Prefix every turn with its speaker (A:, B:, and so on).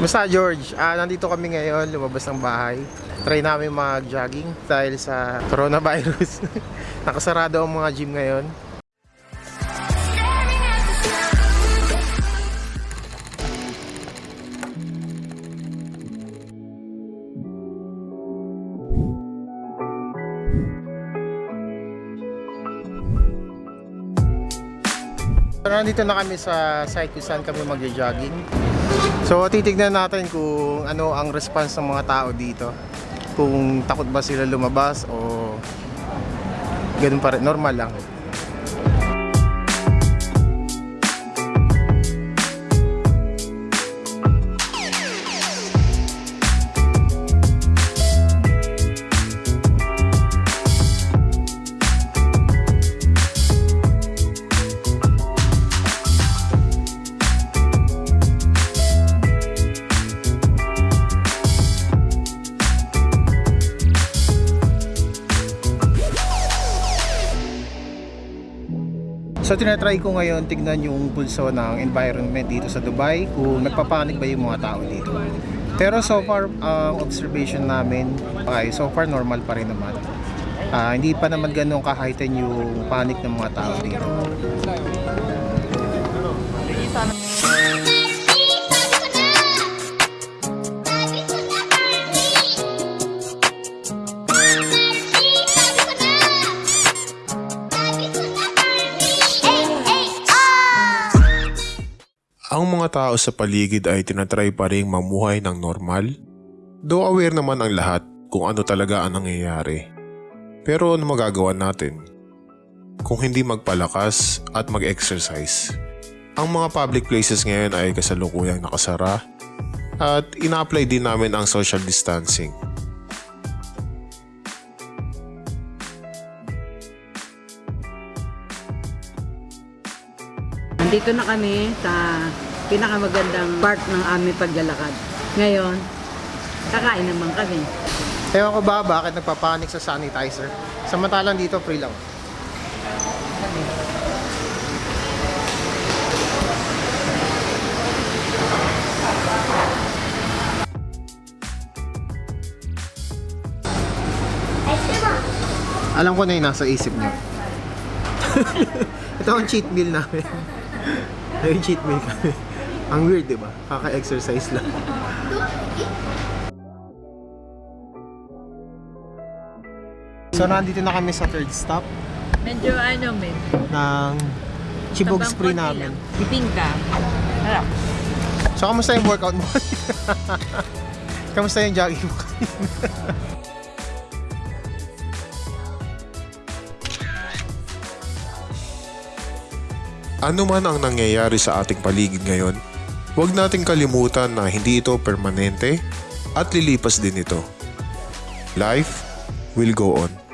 A: Basta George, ah, nandito kami ngayon, lumabas ng bahay. Try namin mag-jogging dahil sa coronavirus. Nakasarado ang mga gym ngayon. So, nandito na kami sa site kung saan kami magja-jogging. So titignan natin kung ano ang response ng mga tao dito. Kung takot ba sila lumabas o ganun pa rin, normal lang. So tinatry ko ngayon tignan yung pulso ng environment dito sa Dubai kung nagpapanik ba yung mga tao dito. Pero so far ang observation namin ay so far normal pa rin naman. Ah, hindi pa naman ganun ka-heighten yung panic ng mga tao dito.
B: Ang mga tao sa paligid ay tinatry pa rin mamuhay ng normal. Though aware naman ang lahat kung ano talaga ang nangyayari. Pero ano magagawa natin? Kung hindi magpalakas at mag-exercise. Ang mga public places ngayon ay kasalukuyang nakasara at ina-apply din namin ang social distancing.
C: Nandito na kami sa pinakamagandang part ng aming paglalakad. Ngayon, kakain naman kami.
A: Ewan ko ba bakit nagpapanik sa sanitizer? Samantalang dito free lang. Alam ko na yung nasa isip niyo. Ito ang cheat meal namin. Ay, cheat meal kami. Ang weird, di ba? Kaka-exercise lang. So, nandito na kami sa third stop
C: Medyo ano, men.
A: ng chibog spree namin.
C: Bibing ka. Harap.
A: So, kamusta yung workout mo? kamusta yung jogging mo?
B: Ano man ang nangyayari sa ating paligid ngayon, huwag nating kalimutan na hindi ito permanente at lilipas din ito. Life will go on.